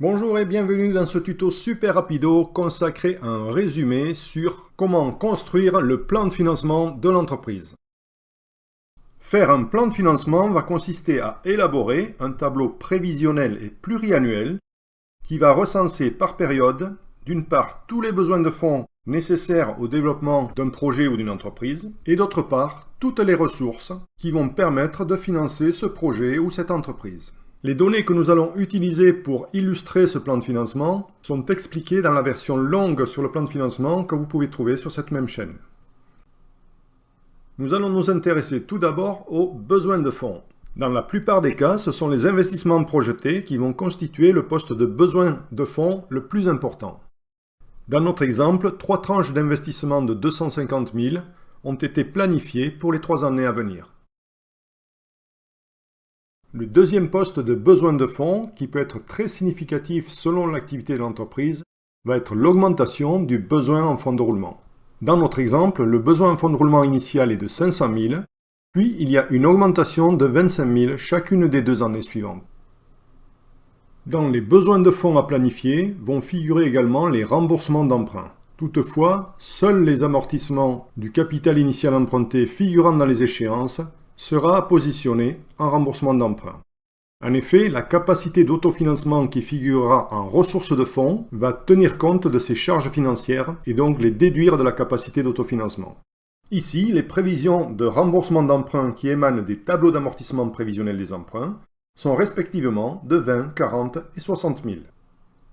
Bonjour et bienvenue dans ce tuto super rapido consacré à un résumé sur comment construire le plan de financement de l'entreprise. Faire un plan de financement va consister à élaborer un tableau prévisionnel et pluriannuel qui va recenser par période, d'une part, tous les besoins de fonds nécessaires au développement d'un projet ou d'une entreprise, et d'autre part, toutes les ressources qui vont permettre de financer ce projet ou cette entreprise. Les données que nous allons utiliser pour illustrer ce plan de financement sont expliquées dans la version longue sur le plan de financement que vous pouvez trouver sur cette même chaîne. Nous allons nous intéresser tout d'abord aux besoins de fonds. Dans la plupart des cas, ce sont les investissements projetés qui vont constituer le poste de besoin de fonds le plus important. Dans notre exemple, trois tranches d'investissement de 250 000 ont été planifiées pour les trois années à venir. Le deuxième poste de besoin de fonds, qui peut être très significatif selon l'activité de l'entreprise, va être l'augmentation du besoin en fonds de roulement. Dans notre exemple, le besoin en fonds de roulement initial est de 500 000, puis il y a une augmentation de 25 000 chacune des deux années suivantes. Dans les besoins de fonds à planifier vont figurer également les remboursements d'emprunts. Toutefois, seuls les amortissements du capital initial emprunté figurant dans les échéances sera positionné en remboursement d'emprunt. En effet, la capacité d'autofinancement qui figurera en ressources de fonds va tenir compte de ces charges financières et donc les déduire de la capacité d'autofinancement. Ici, les prévisions de remboursement d'emprunt qui émanent des tableaux d'amortissement prévisionnel des emprunts sont respectivement de 20, 40 et 60 000.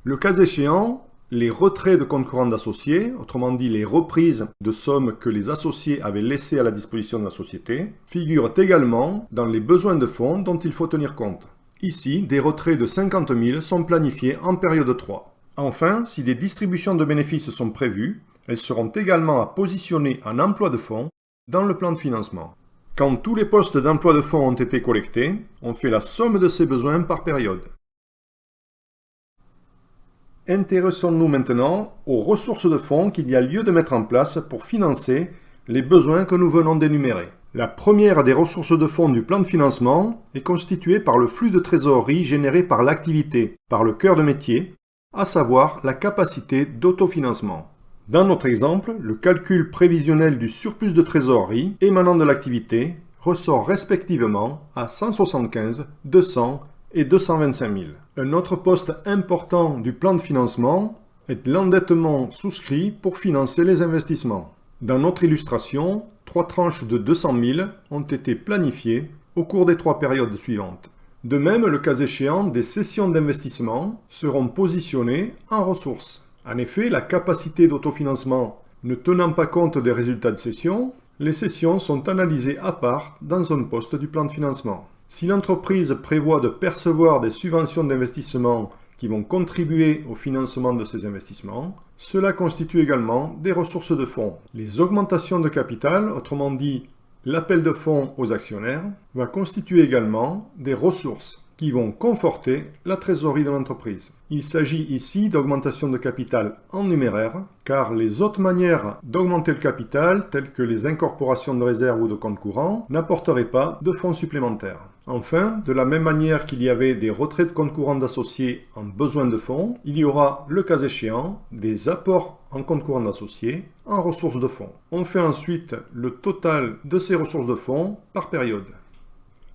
Le cas échéant, les retraits de courant d'associés, autrement dit les reprises de sommes que les associés avaient laissées à la disposition de la société, figurent également dans les besoins de fonds dont il faut tenir compte. Ici, des retraits de 50 000 sont planifiés en période 3. Enfin, si des distributions de bénéfices sont prévues, elles seront également à positionner en emploi de fonds dans le plan de financement. Quand tous les postes d'emploi de fonds ont été collectés, on fait la somme de ces besoins par période. Intéressons-nous maintenant aux ressources de fonds qu'il y a lieu de mettre en place pour financer les besoins que nous venons d'énumérer. La première des ressources de fonds du plan de financement est constituée par le flux de trésorerie généré par l'activité, par le cœur de métier, à savoir la capacité d'autofinancement. Dans notre exemple, le calcul prévisionnel du surplus de trésorerie émanant de l'activité ressort respectivement à 175, 200 et 225 000. Un autre poste important du plan de financement est l'endettement souscrit pour financer les investissements. Dans notre illustration, trois tranches de 200 000 ont été planifiées au cours des trois périodes suivantes. De même, le cas échéant, des sessions d'investissement seront positionnées en ressources. En effet, la capacité d'autofinancement ne tenant pas compte des résultats de session, les sessions sont analysées à part dans un poste du plan de financement. Si l'entreprise prévoit de percevoir des subventions d'investissement qui vont contribuer au financement de ces investissements, cela constitue également des ressources de fonds. Les augmentations de capital, autrement dit l'appel de fonds aux actionnaires, va constituer également des ressources qui vont conforter la trésorerie de l'entreprise. Il s'agit ici d'augmentation de capital en numéraire, car les autres manières d'augmenter le capital, telles que les incorporations de réserves ou de comptes courants, n'apporteraient pas de fonds supplémentaires. Enfin, de la même manière qu'il y avait des retraits de comptes courants d'associés en besoin de fonds, il y aura, le cas échéant, des apports en compte courant d'associés en ressources de fonds. On fait ensuite le total de ces ressources de fonds par période.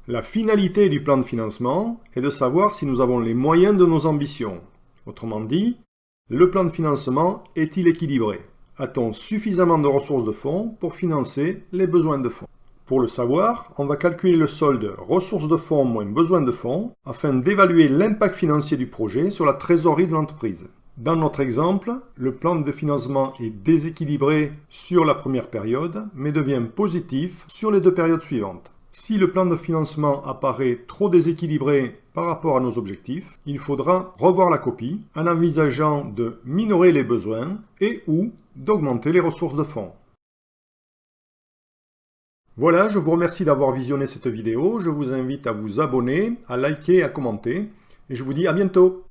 La finalité du plan de financement est de savoir si nous avons les moyens de nos ambitions. Autrement dit, le plan de financement est-il équilibré? A-t-on suffisamment de ressources de fonds pour financer les besoins de fonds? Pour le savoir, on va calculer le solde ressources de fonds moins besoins de fonds afin d'évaluer l'impact financier du projet sur la trésorerie de l'entreprise. Dans notre exemple, le plan de financement est déséquilibré sur la première période, mais devient positif sur les deux périodes suivantes. Si le plan de financement apparaît trop déséquilibré par rapport à nos objectifs, il faudra revoir la copie en envisageant de minorer les besoins et ou d'augmenter les ressources de fonds. Voilà, je vous remercie d'avoir visionné cette vidéo. Je vous invite à vous abonner, à liker à commenter. Et je vous dis à bientôt